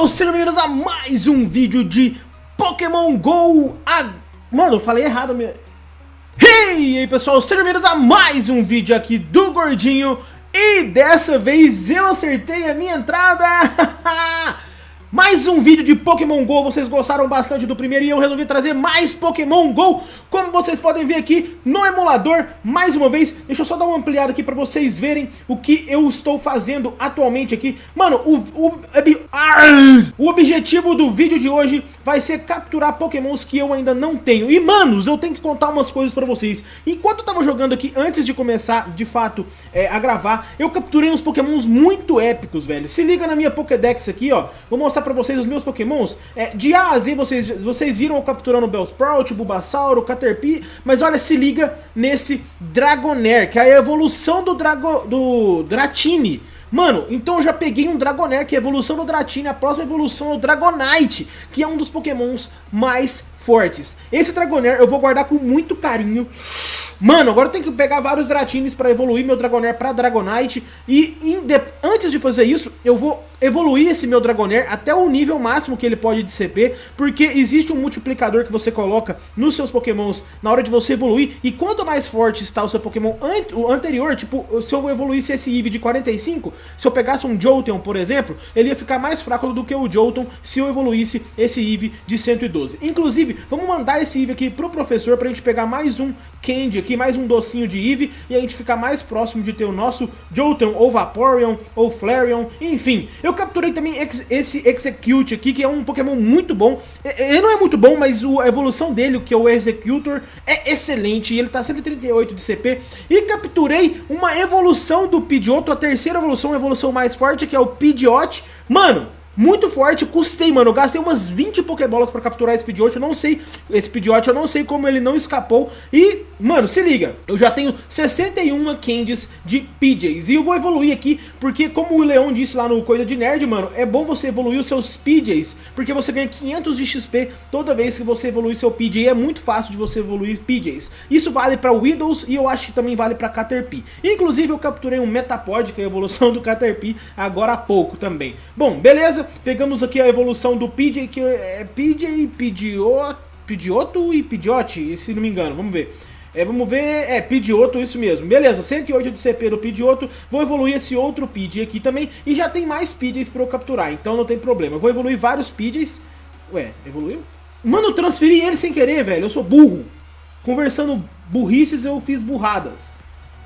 pessoal, sejam bem-vindos a mais um vídeo de Pokémon GO. A... Mano, eu falei errado mesmo Hey, e aí pessoal, sejam bem-vindos a mais um vídeo aqui do Gordinho. E dessa vez eu acertei a minha entrada Mais um vídeo de Pokémon GO, vocês gostaram bastante do primeiro e eu resolvi trazer mais Pokémon GO. Como vocês podem ver aqui no emulador, mais uma vez Deixa eu só dar uma ampliada aqui pra vocês verem o que eu estou fazendo atualmente aqui. Mano, o, o, o objetivo do vídeo de hoje vai ser capturar Pokémons que eu ainda não tenho. E manos, eu tenho que contar umas coisas pra vocês. Enquanto eu tava jogando aqui, antes de começar de fato é, a gravar Eu capturei uns Pokémons muito épicos, velho. Se liga na minha Pokédex aqui, ó. Vou mostrar mostrar pra vocês os meus pokémons. É, de A a Z vocês, vocês viram eu capturando o Bellsprout, o Bulbasaur, o Caterpie, mas olha, se liga nesse Dragonair, que é a evolução do, Drago, do Dratini. Mano, então eu já peguei um Dragonair, que é a evolução do Dratini, a próxima evolução é o Dragonite, que é um dos pokémons mais fortes. Esse Dragonair eu vou guardar com muito carinho. Mano, agora eu tenho que pegar vários Dratines pra evoluir meu Dragonair pra Dragonite. E antes de fazer isso, eu vou evoluir esse meu Dragonair até o nível máximo que ele pode de CP, porque existe um multiplicador que você coloca nos seus pokémons na hora de você evoluir, e quanto mais forte está o seu pokémon an o anterior, tipo, se eu evoluísse esse Eevee de 45, se eu pegasse um Jolteon, por exemplo, ele ia ficar mais fraco do que o Jolteon se eu evoluísse esse Eevee de 112. Inclusive, vamos mandar esse Eevee aqui pro professor pra gente pegar mais um Candy aqui, mais um docinho de Eevee, e a gente ficar mais próximo de ter o nosso Jolteon, ou Vaporeon, ou Flareon, enfim. Eu capturei também esse Execute aqui, que é um Pokémon muito bom. Ele não é muito bom, mas a evolução dele, que é o Executor, é excelente. E ele tá 138 de CP. E capturei uma evolução do Pidgeotto, a terceira evolução, a evolução mais forte, que é o Pidgeot. Mano, muito forte, custei, mano, eu gastei umas 20 Pokébolas pra capturar esse Pidgeot, eu não sei, esse Pidgeot, eu não sei como ele não escapou, e, mano, se liga, eu já tenho 61 Candies de PJs, e eu vou evoluir aqui, porque como o Leon disse lá no Coisa de Nerd, mano, é bom você evoluir os seus PJs, porque você ganha 500 de XP toda vez que você evolui seu PJ, é muito fácil de você evoluir PJs. Isso vale pra Widows e eu acho que também vale pra Caterpie. Inclusive eu capturei um Metapod, que é a evolução do Caterpie, agora há pouco também. Bom, beleza? Pegamos aqui a evolução do PJ, que é PJ, Pidgeot, Pidgeotto e Pidgeot, se não me engano, vamos ver. É, vamos ver, é, Pidgeotto, isso mesmo. Beleza, 108 de CP do Pidgeotto. Vou evoluir esse outro Pidgey aqui também. E já tem mais Pidgeys pra eu capturar, então não tem problema. Eu vou evoluir vários Pidgeys. Ué, evoluiu? Mano, transferi ele sem querer, velho. Eu sou burro. Conversando burrices, eu fiz burradas.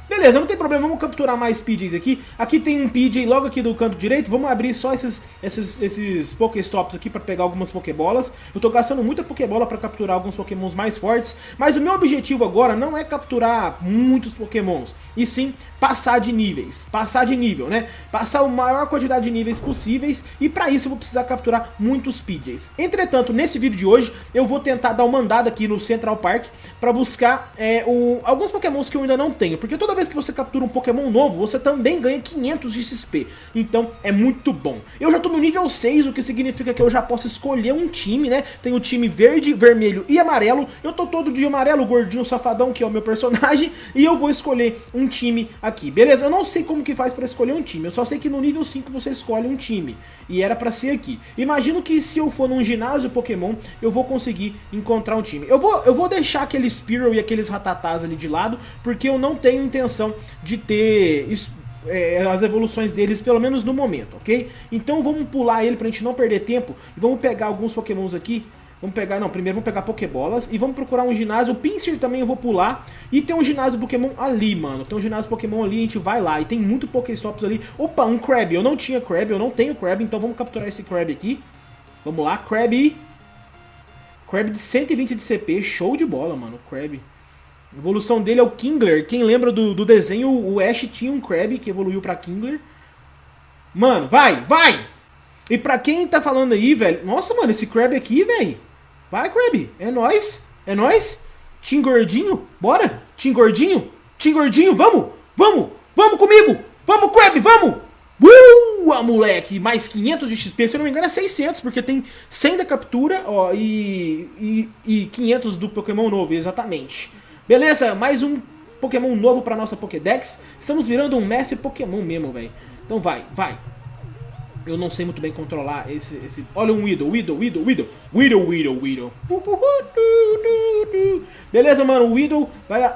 Beleza, não tem problema, vamos capturar mais PJs aqui. Aqui tem um PJ logo aqui do canto direito, vamos abrir só esses, esses, esses Pokéstops aqui para pegar algumas Pokébolas. Eu tô gastando muita Pokébola para capturar alguns Pokémons mais fortes, mas o meu objetivo agora não é capturar muitos Pokémons, e sim passar de níveis, passar de nível, né? Passar a maior quantidade de níveis possíveis, e para isso eu vou precisar capturar muitos PJs. Entretanto, nesse vídeo de hoje, eu vou tentar dar uma andada aqui no Central Park para buscar é, o, alguns Pokémons que eu ainda não tenho, porque toda vez que você captura um Pokémon novo, você também ganha 500 de XP. Então é muito bom. Eu já tô no nível 6, o que significa que eu já posso escolher um time, né? Tem o time verde, vermelho e amarelo. Eu tô todo de amarelo, gordinho, safadão, que é o meu personagem. E eu vou escolher um time aqui, beleza? Eu não sei como que faz pra escolher um time. Eu só sei que no nível 5 você escolhe um time. E era pra ser aqui. Imagino que se eu for num ginásio Pokémon, eu vou conseguir encontrar um time. Eu vou, eu vou deixar aquele Spearow e aqueles Ratatás ali de lado, porque eu não tenho intenção de ter é, as evoluções deles, pelo menos no momento, ok? Então vamos pular ele pra gente não perder tempo e vamos pegar alguns pokémons aqui. Vamos pegar, não, primeiro vamos pegar pokébolas e vamos procurar um ginásio. O Pinsir também eu vou pular. E tem um ginásio Pokémon ali, mano. Tem um ginásio Pokémon ali, a gente vai lá. E tem muito Pokéstops ali. Opa, um Crab. Eu não tinha Crab, eu não tenho Crab, então vamos capturar esse Crab aqui. Vamos lá, Crab. Crab de 120 de CP, show de bola, mano, Crab. A evolução dele é o Kingler. Quem lembra do, do desenho, o Ash tinha um Krabby que evoluiu pra Kingler. Mano, vai, vai! E pra quem tá falando aí, velho... Nossa, mano, esse Krabby aqui, velho. Vai, Krabby. É nóis. É nóis. Tim Gordinho. Bora. Tim Gordinho. Tim Gordinho, vamos. Vamos. Vamos comigo. Vamos, Krabby, vamos. Uh, moleque, mais 500 de XP, se eu não me engano é 600, porque tem 100 da captura ó, e, e, e 500 do Pokémon novo, exatamente. Beleza, mais um Pokémon novo pra nossa Pokédex. Estamos virando um mestre Pokémon mesmo, velho. Então vai, vai. eu não sei muito bem controlar esse... esse... Olha um Widow, Widow, Widow, Widow. Widow, Widow, Widow. Beleza, mano, o Widow vai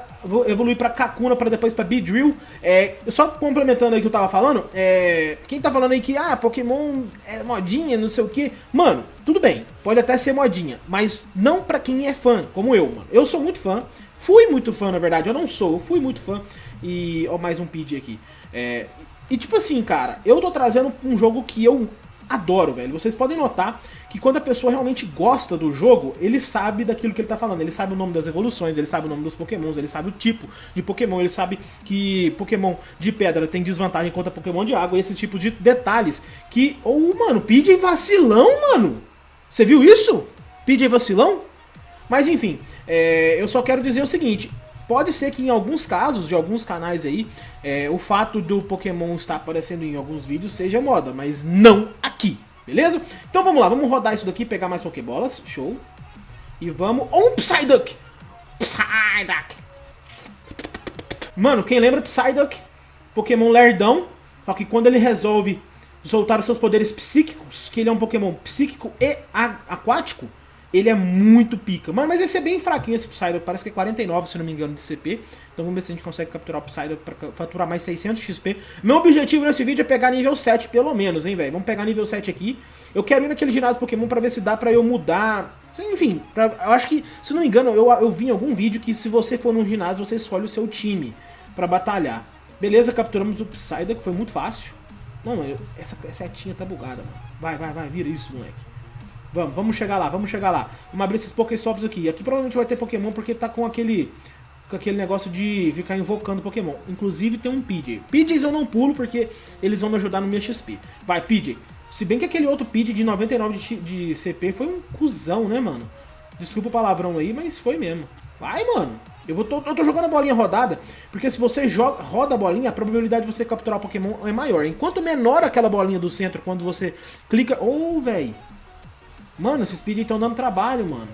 evoluir pra Kakuna, pra depois pra Beedrill. É, só complementando aí o que eu tava falando, é, quem tá falando aí que, ah, Pokémon é modinha, não sei o que. Mano, tudo bem, pode até ser modinha, mas não pra quem é fã, como eu, mano. Eu sou muito fã, fui muito fã, na verdade, eu não sou, eu fui muito fã. E, ó, mais um PID aqui. É, e tipo assim, cara, eu tô trazendo um jogo que eu adoro, velho. Vocês podem notar que quando a pessoa realmente gosta do jogo, ele sabe daquilo que ele tá falando. Ele sabe o nome das evoluções, ele sabe o nome dos pokémons, ele sabe o tipo de pokémon, ele sabe que pokémon de pedra tem desvantagem contra pokémon de água, e esses tipos de detalhes que... Oh, mano, PJ vacilão, mano! Você viu isso? PJ vacilão? Mas enfim, é, eu só quero dizer o seguinte, Pode ser que em alguns casos, de alguns canais aí, é, o fato do Pokémon estar aparecendo em alguns vídeos seja moda, mas não aqui, beleza? Então vamos lá, vamos rodar isso daqui, pegar mais Pokébolas, show. E vamos... Oh, um Psyduck! Psyduck! Mano, quem lembra Psyduck? Pokémon lerdão, só que quando ele resolve soltar os seus poderes psíquicos, que ele é um Pokémon psíquico e aquático, ele é muito pica. Mano, mas esse é bem fraquinho, esse Psyduck. Parece que é 49, se não me engano, de CP. Então vamos ver se a gente consegue capturar o Psyduck pra faturar mais 600 XP. Meu objetivo nesse vídeo é pegar nível 7, pelo menos, hein, velho. Vamos pegar nível 7 aqui. Eu quero ir naquele ginásio Pokémon pra ver se dá pra eu mudar... Enfim, pra... eu acho que, se não me engano, eu, eu vi em algum vídeo que se você for num ginásio, você escolhe o seu time pra batalhar. Beleza, capturamos o Psyduck, foi muito fácil. Não, mano, essa setinha tá bugada, mano. Vai, vai, vai, vira isso, moleque. Vamos, vamos chegar lá, vamos chegar lá. Vamos abrir esses Pokéstops aqui. Aqui provavelmente vai ter Pokémon porque tá com aquele com aquele negócio de ficar invocando Pokémon. Inclusive tem um PJ. PJs eu não pulo porque eles vão me ajudar no meu XP. Vai, PJ. Se bem que aquele outro PJ de 99 de, de CP foi um cuzão, né, mano? Desculpa o palavrão aí, mas foi mesmo. Vai, mano. Eu, vou, tô, eu tô jogando a bolinha rodada, porque se você joga, roda a bolinha, a probabilidade de você capturar o Pokémon é maior. Enquanto menor aquela bolinha do centro, quando você clica... Ô, oh, velho. Mano, esses speed estão dando trabalho, mano.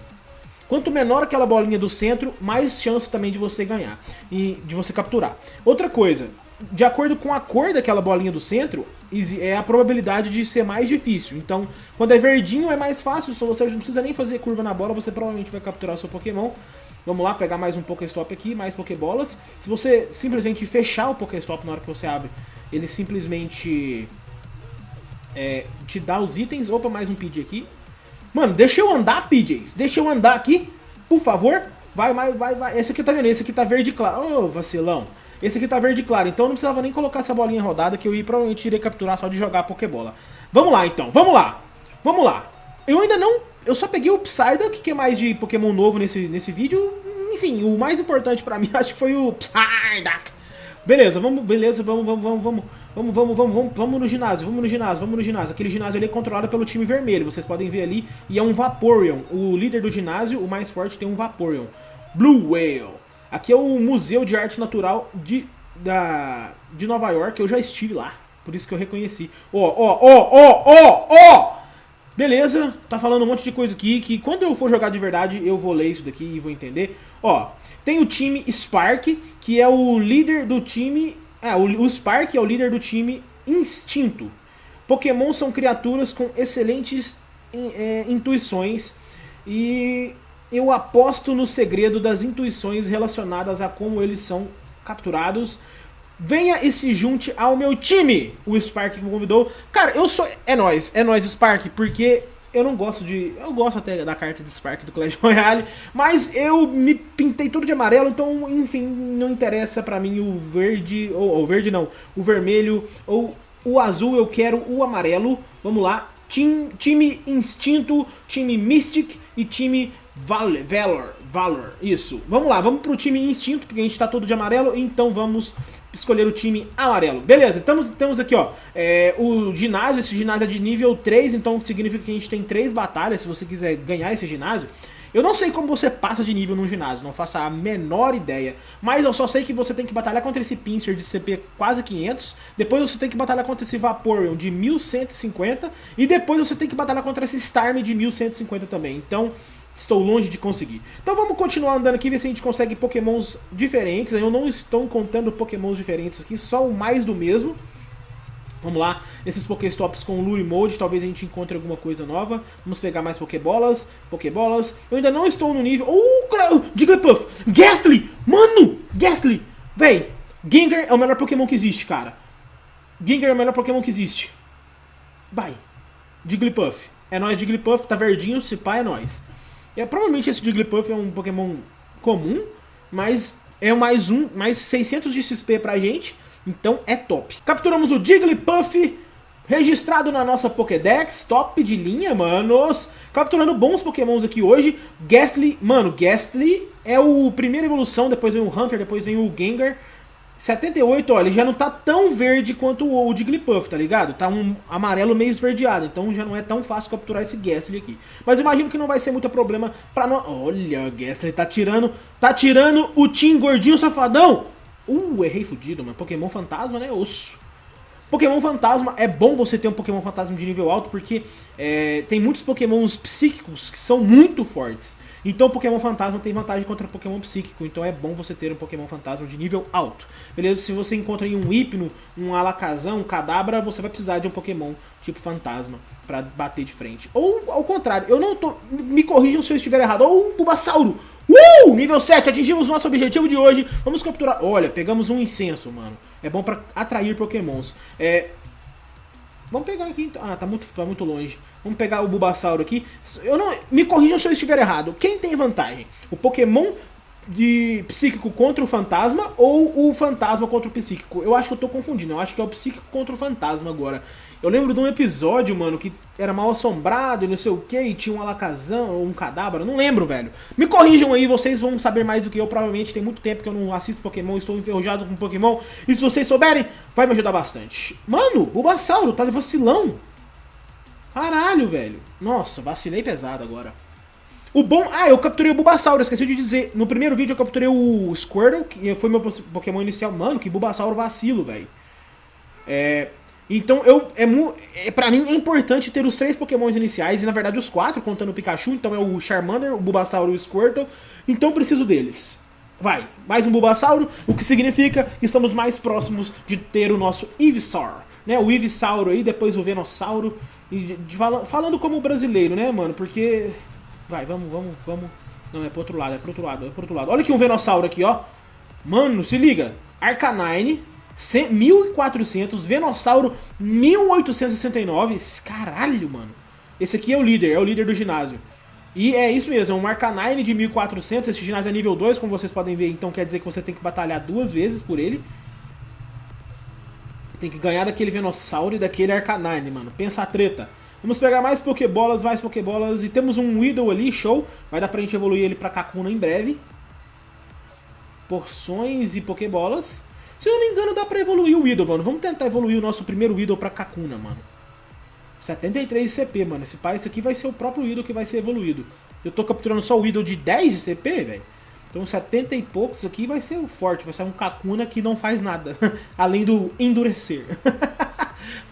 Quanto menor aquela bolinha do centro, mais chance também de você ganhar e de você capturar. Outra coisa, de acordo com a cor daquela bolinha do centro, é a probabilidade de ser mais difícil. Então, quando é verdinho é mais fácil, só você não precisa nem fazer curva na bola, você provavelmente vai capturar seu Pokémon. Vamos lá, pegar mais um Pokéstop aqui, mais Pokébolas. Se você simplesmente fechar o Pokéstop na hora que você abre, ele simplesmente é, te dá os itens. Opa, mais um PJ aqui. Mano, deixa eu andar, PJs. Deixa eu andar aqui, por favor. Vai, vai, vai, vai. Esse aqui tá vendo? Esse aqui tá verde claro. Ô, oh, vacilão. Esse aqui tá verde claro. Então eu não precisava nem colocar essa bolinha rodada que eu ia, provavelmente iria capturar só de jogar a Pokébola. Vamos lá, então. Vamos lá. Vamos lá. Eu ainda não... Eu só peguei o Psyduck, que é mais de Pokémon novo nesse, nesse vídeo. Enfim, o mais importante pra mim acho que foi o Psyduck. Beleza, vamos, beleza, vamos, vamos, vamos, vamos, vamos, vamos, vamos, vamos, vamos no ginásio, vamos no ginásio, vamos no ginásio. Aquele ginásio ali é controlado pelo time vermelho, vocês podem ver ali, e é um Vaporeon. O líder do ginásio, o mais forte, tem um Vaporeon. Blue Whale. Aqui é o Museu de Arte Natural de, da, de Nova York, eu já estive lá, por isso que eu reconheci. Ó, ó, ó, ó, ó, ó! Beleza, tá falando um monte de coisa aqui, que quando eu for jogar de verdade, eu vou ler isso daqui e vou entender. Ó, tem o time Spark, que é o líder do time... Ah, o, o Spark é o líder do time Instinto. Pokémon são criaturas com excelentes é, intuições e eu aposto no segredo das intuições relacionadas a como eles são capturados. Venha e se junte ao meu time, o Spark me convidou. Cara, eu sou... É nóis, é nóis Spark, porque eu não gosto de... Eu gosto até da carta de Spark do Clash Royale, mas eu me pintei tudo de amarelo, então, enfim, não interessa pra mim o verde, ou o verde não, o vermelho, ou o azul, eu quero o amarelo. Vamos lá, Team, time Instinto, time Mystic e time Val Valor, Valor, isso. Vamos lá, vamos pro time Instinto, porque a gente tá todo de amarelo, então vamos escolher o time amarelo. Beleza, estamos, temos aqui, ó, é, o ginásio, esse ginásio é de nível 3, então significa que a gente tem 3 batalhas, se você quiser ganhar esse ginásio. Eu não sei como você passa de nível num ginásio, não faço a menor ideia. Mas eu só sei que você tem que batalhar contra esse Pinsir de CP quase 500. Depois você tem que batalhar contra esse Vaporeon de 1150. E depois você tem que batalhar contra esse Starmie de 1150 também. Então, estou longe de conseguir. Então vamos continuar andando aqui, ver se a gente consegue pokémons diferentes. Eu não estou contando pokémons diferentes aqui, só o mais do mesmo. Vamos lá, esses Pokéstops com Lure Mode, talvez a gente encontre alguma coisa nova. Vamos pegar mais Pokébolas, Pokébolas. Eu ainda não estou no nível... Uh, Jigglypuff! Gastly! Mano! Gastly! Véi, Gengar é o melhor Pokémon que existe, cara. Gengar é o melhor Pokémon que existe. Vai. Jigglypuff. É nóis, Jigglypuff, tá verdinho, se pá, é nóis. É, provavelmente esse Jigglypuff é um Pokémon comum, mas é mais um, mais 600 de XP pra gente. Então é top. Capturamos o Jigglypuff, registrado na nossa Pokédex, top de linha, manos. Capturando bons pokémons aqui hoje. Gastly, mano, Gastly é o primeira evolução, depois vem o Hunter, depois vem o Gengar. 78, ó, ele já não tá tão verde quanto o Jigglypuff, tá ligado? Tá um amarelo meio esverdeado, então já não é tão fácil capturar esse Gastly aqui. Mas imagino que não vai ser muito problema pra nós... Olha, o Gastly tá tirando, tá tirando o Team Gordinho Safadão. Uh, errei fudido, mano. Pokémon Fantasma, né? Osso. Pokémon Fantasma, é bom você ter um Pokémon Fantasma de nível alto, porque é, tem muitos Pokémons psíquicos que são muito fortes. Então o Pokémon Fantasma tem vantagem contra o Pokémon Psíquico, então é bom você ter um Pokémon Fantasma de nível alto. Beleza? Se você encontra um Hipno, um Alakazam, um Kadabra, você vai precisar de um Pokémon tipo Fantasma pra bater de frente. Ou ao contrário, eu não tô... Me corrijam se eu estiver errado. Ou o Bulbasauro! Uh! Nível 7, atingimos nosso objetivo de hoje. Vamos capturar... Olha, pegamos um incenso, mano. É bom pra atrair pokémons. É... Vamos pegar aqui... Então. Ah, tá muito, tá muito longe. Vamos pegar o Bulbasauro aqui. Eu não... Me corrijam se eu estiver errado. Quem tem vantagem? O Pokémon de psíquico contra o fantasma ou o fantasma contra o psíquico? Eu acho que eu tô confundindo. Eu acho que é o psíquico contra o fantasma agora. Eu lembro de um episódio, mano, que era mal assombrado e não sei o que, e tinha um alacazão ou um cadáver, não lembro, velho. Me corrijam aí, vocês vão saber mais do que eu, provavelmente tem muito tempo que eu não assisto Pokémon, estou enferrujado com Pokémon, e se vocês souberem, vai me ajudar bastante. Mano, Bulbasauro, tá de vacilão. Caralho, velho. Nossa, vacilei pesado agora. O bom... Ah, eu capturei o Bulbasauro, esqueci de dizer. No primeiro vídeo eu capturei o Squirtle, que foi meu Pokémon inicial. Mano, que Bulbasauro vacilo, velho. É... Então, eu, é, é, pra mim é importante ter os três pokémons iniciais, e na verdade os quatro, contando o Pikachu, então é o Charmander, o Bulbasauro e o Squirtle, então preciso deles. Vai, mais um Bulbasauro, o que significa que estamos mais próximos de ter o nosso Ivysaur, né, o Ivysauro aí, depois o Venossauro, e de, de, falando como brasileiro, né, mano, porque... Vai, vamos, vamos, vamos... Não, é pro outro lado, é pro outro lado, é pro outro lado. Olha aqui um Venossauro aqui, ó. Mano, se liga, Arcanine, 1400, Venossauro 1869. Caralho, mano. Esse aqui é o líder, é o líder do ginásio. E é isso mesmo, é um Arcanine de 1400, esse ginásio é nível 2, como vocês podem ver, então quer dizer que você tem que batalhar duas vezes por ele. Tem que ganhar daquele Venossauro e daquele Arcanine, mano. Pensa a treta. Vamos pegar mais Pokébolas, mais Pokébolas, e temos um Weedle ali, show. Vai dar pra gente evoluir ele pra Kakuna em breve. Porções e Pokébolas. Se eu não me engano, dá pra evoluir o Idol, mano. Vamos tentar evoluir o nosso primeiro Idol pra Kakuna, mano. 73 de CP, mano. Esse pai, esse aqui vai ser o próprio Idol que vai ser evoluído. Eu tô capturando só o Idol de 10 de CP, velho. Então 70 e poucos aqui vai ser o forte. Vai ser um Kakuna que não faz nada. além do endurecer.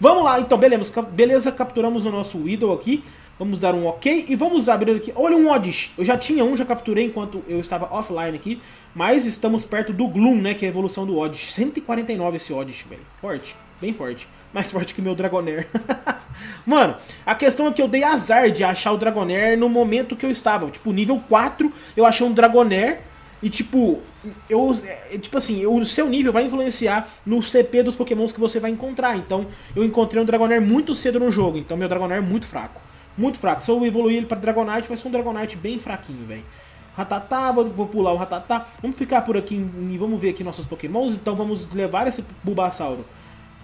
vamos lá, então, beleza. Beleza, capturamos o nosso Idol aqui. Vamos dar um ok e vamos abrir aqui. Olha um Oddish. Eu já tinha um, já capturei enquanto eu estava offline aqui. Mas estamos perto do Gloom, né? Que é a evolução do Oddish. 149 esse Oddish, velho. Forte. Bem forte. Mais forte que meu Dragonair. Mano, a questão é que eu dei azar de achar o Dragonair no momento que eu estava. Tipo, nível 4 eu achei um Dragonair. E tipo, eu, é, tipo assim, o seu nível vai influenciar no CP dos pokémons que você vai encontrar. Então, eu encontrei um Dragonair muito cedo no jogo. Então, meu Dragonair é muito fraco. Muito fraco. Se eu evoluir ele pra Dragonite, vai ser um Dragonite bem fraquinho, velho. Ratatá, vou, vou, pular o Ratatá. Vamos ficar por aqui e vamos ver aqui nossos pokémons. Então vamos levar esse Bulbasauro,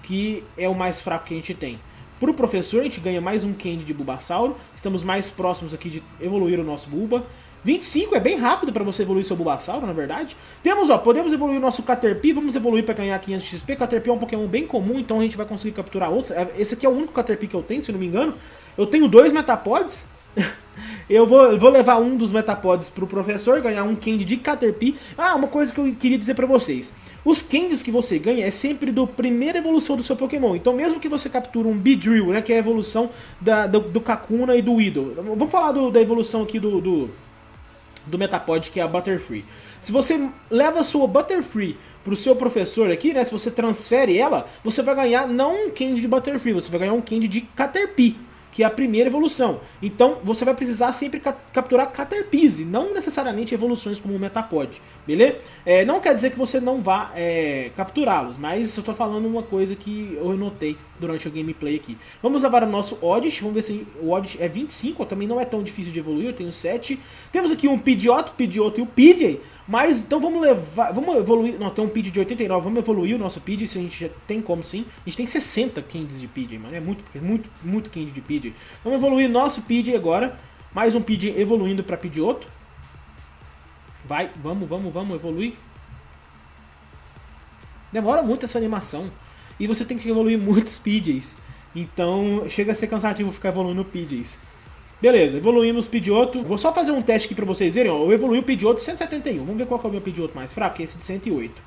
que é o mais fraco que a gente tem. Pro professor, a gente ganha mais um Candy de Bulbasauro. Estamos mais próximos aqui de evoluir o nosso Bulba. 25 é bem rápido para você evoluir seu Bulbasauro, na verdade. Temos, ó, podemos evoluir o nosso Caterpie, vamos evoluir para ganhar 500 XP. Caterpie é um Pokémon bem comum, então a gente vai conseguir capturar outros. É, esse aqui é o único Caterpie que eu tenho, se não me engano. Eu tenho dois Metapods. eu vou, vou levar um dos Metapods pro professor, ganhar um Candy de Caterpie. Ah, uma coisa que eu queria dizer pra vocês. Os Candies que você ganha é sempre do primeira evolução do seu Pokémon. Então mesmo que você capture um Beedrill, né, que é a evolução da, do, do Kakuna e do Weedle. Vamos falar do, da evolução aqui do, do do Metapod, que é a Butterfree. Se você leva a sua Butterfree pro seu professor aqui, né, se você transfere ela, você vai ganhar não um candy de Butterfree, você vai ganhar um candy de Caterpie que é a primeira evolução. Então você vai precisar sempre ca capturar Caterpie, não necessariamente evoluções como o Metapod, beleza? É, não quer dizer que você não vá é, capturá-los, mas eu estou falando uma coisa que eu notei durante o gameplay aqui. Vamos levar o nosso Oddish, vamos ver se o Oddish é 25, também não é tão difícil de evoluir, eu tenho 7. Temos aqui um Pidgeotto, Pidgeotto e o Pidgey, mas então vamos levar, vamos evoluir, não, tem um PID de 89, vamos evoluir o nosso PID, se a gente já tem como sim. A gente tem 60 candies de PID, mano, é muito, muito, muito candy de PID. Vamos evoluir nosso PID agora, mais um PID evoluindo para PID outro. Vai, vamos, vamos, vamos evoluir. Demora muito essa animação. E você tem que evoluir muitos PIDs. Então chega a ser cansativo ficar evoluindo PIDs. Beleza, evoluímos o Pidgeotto. Vou só fazer um teste aqui pra vocês verem. Ó, eu evoluí o Pidgeotto 171. Vamos ver qual é o meu Pidgeotto mais fraco, que é esse de 108.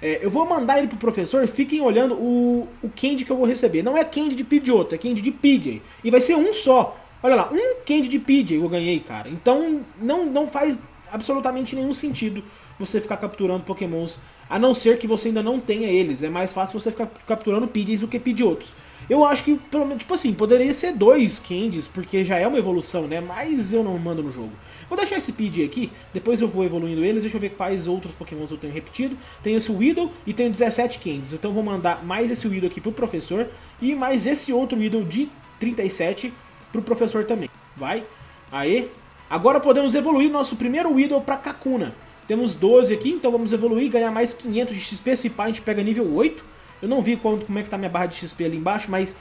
É, eu vou mandar ele pro professor, fiquem olhando o, o candy que eu vou receber. Não é candy de Pidgeotto, é candy de Pidgey. E vai ser um só. Olha lá, um candy de Pidgey eu ganhei, cara. Então não, não faz absolutamente nenhum sentido você ficar capturando pokémons, a não ser que você ainda não tenha eles. É mais fácil você ficar capturando Pidgeys do que Pidgeottos. Eu acho que, pelo menos, tipo assim, poderia ser dois Candies, porque já é uma evolução, né? Mas eu não mando no jogo. Vou deixar esse Pidgey aqui, depois eu vou evoluindo eles, deixa eu ver quais outros pokémons eu tenho repetido. Tenho esse Weedle e tenho 17 Candies, então vou mandar mais esse Weedle aqui pro professor e mais esse outro Weedle de 37 pro professor também. Vai, aê. Agora podemos evoluir nosso primeiro Weedle pra Kakuna. Temos 12 aqui, então vamos evoluir, ganhar mais 500 de XP, se pá a gente pega nível 8. Eu não vi quanto, como é que tá minha barra de XP ali embaixo, mas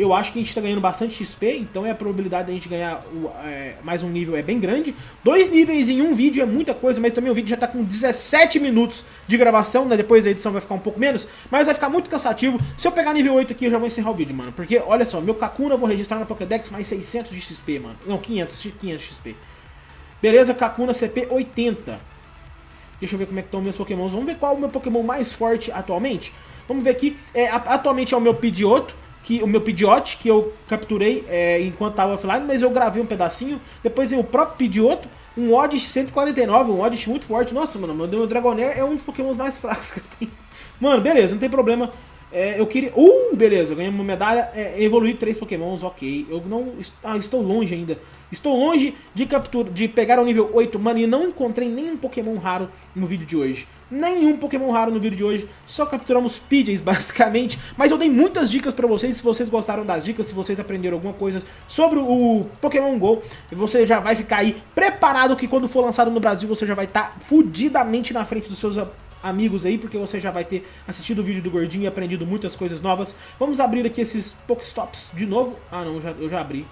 eu acho que a gente está ganhando bastante XP, então é a probabilidade de a gente ganhar o, é, mais um nível é bem grande. Dois níveis em um vídeo é muita coisa, mas também o vídeo já está com 17 minutos de gravação, né? Depois a edição vai ficar um pouco menos, mas vai ficar muito cansativo. Se eu pegar nível 8 aqui, eu já vou encerrar o vídeo, mano. Porque, olha só, meu Kakuna eu vou registrar na Pokédex mais 600 de XP, mano. Não, 500, 500 XP. Beleza, Kakuna CP 80. Deixa eu ver como é que estão meus pokémons. Vamos ver qual é o meu pokémon mais forte atualmente. Vamos ver aqui, é, atualmente é o meu Pidgeotto, que, o meu Pidgeot, que eu capturei é, enquanto estava offline, mas eu gravei um pedacinho. Depois o próprio Pidgeotto, um Oddish 149, um Oddish muito forte. Nossa, mano, meu Dragonair é um dos pokémons mais fracos que eu tenho. Mano, beleza, não tem problema. É, eu queria... Uh, beleza, ganhei uma medalha, é, evoluí três pokémons, ok. Eu não... Ah, estou longe ainda. Estou longe de captura, de pegar o nível 8, mano, e não encontrei nenhum pokémon raro no vídeo de hoje. Nenhum pokémon raro no vídeo de hoje, só capturamos Pidgeys, basicamente. Mas eu dei muitas dicas pra vocês, se vocês gostaram das dicas, se vocês aprenderam alguma coisa sobre o Pokémon GO, você já vai ficar aí preparado que quando for lançado no Brasil, você já vai estar tá fudidamente na frente dos seus amigos aí, porque você já vai ter assistido o vídeo do Gordinho e aprendido muitas coisas novas. Vamos abrir aqui esses Pokéstops de novo. Ah não, já, eu já abri.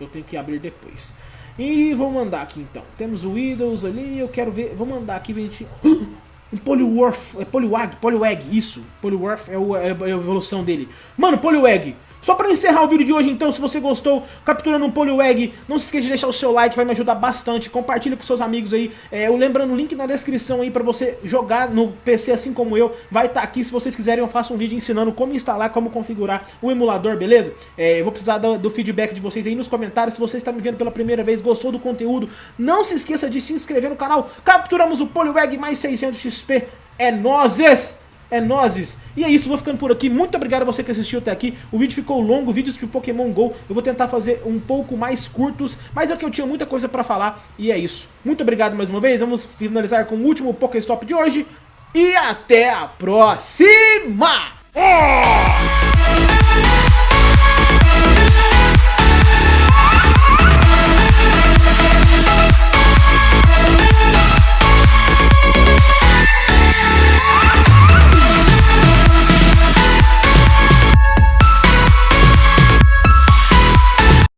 Eu tenho que abrir depois. E vou mandar aqui então. Temos o Windows ali, eu quero ver... Vou mandar aqui, gente... Um é Poliwag, Poliwag, isso. Poliwag é, o, é a evolução dele. Mano, Poliwag, só pra encerrar o vídeo de hoje, então, se você gostou, capturando um Poliwag, não se esqueça de deixar o seu like, vai me ajudar bastante. Compartilha com seus amigos aí. É, eu lembrando o link na descrição aí pra você jogar no PC assim como eu. Vai estar tá aqui, se vocês quiserem eu faço um vídeo ensinando como instalar, como configurar o emulador, beleza? É, eu vou precisar do, do, feedback de vocês aí nos comentários. Se você está me vendo pela primeira vez, gostou do conteúdo, não se esqueça de se inscrever no canal. Capturamos o Poliwag mais 600 XP. É nozes! É nozes. E é isso, vou ficando por aqui. Muito obrigado a você que assistiu até aqui. O vídeo ficou longo, vídeos de Pokémon GO. Eu vou tentar fazer um pouco mais curtos, mas é que eu tinha muita coisa pra falar. E é isso. Muito obrigado mais uma vez. Vamos finalizar com o último Pokéstop de hoje. E até a próxima!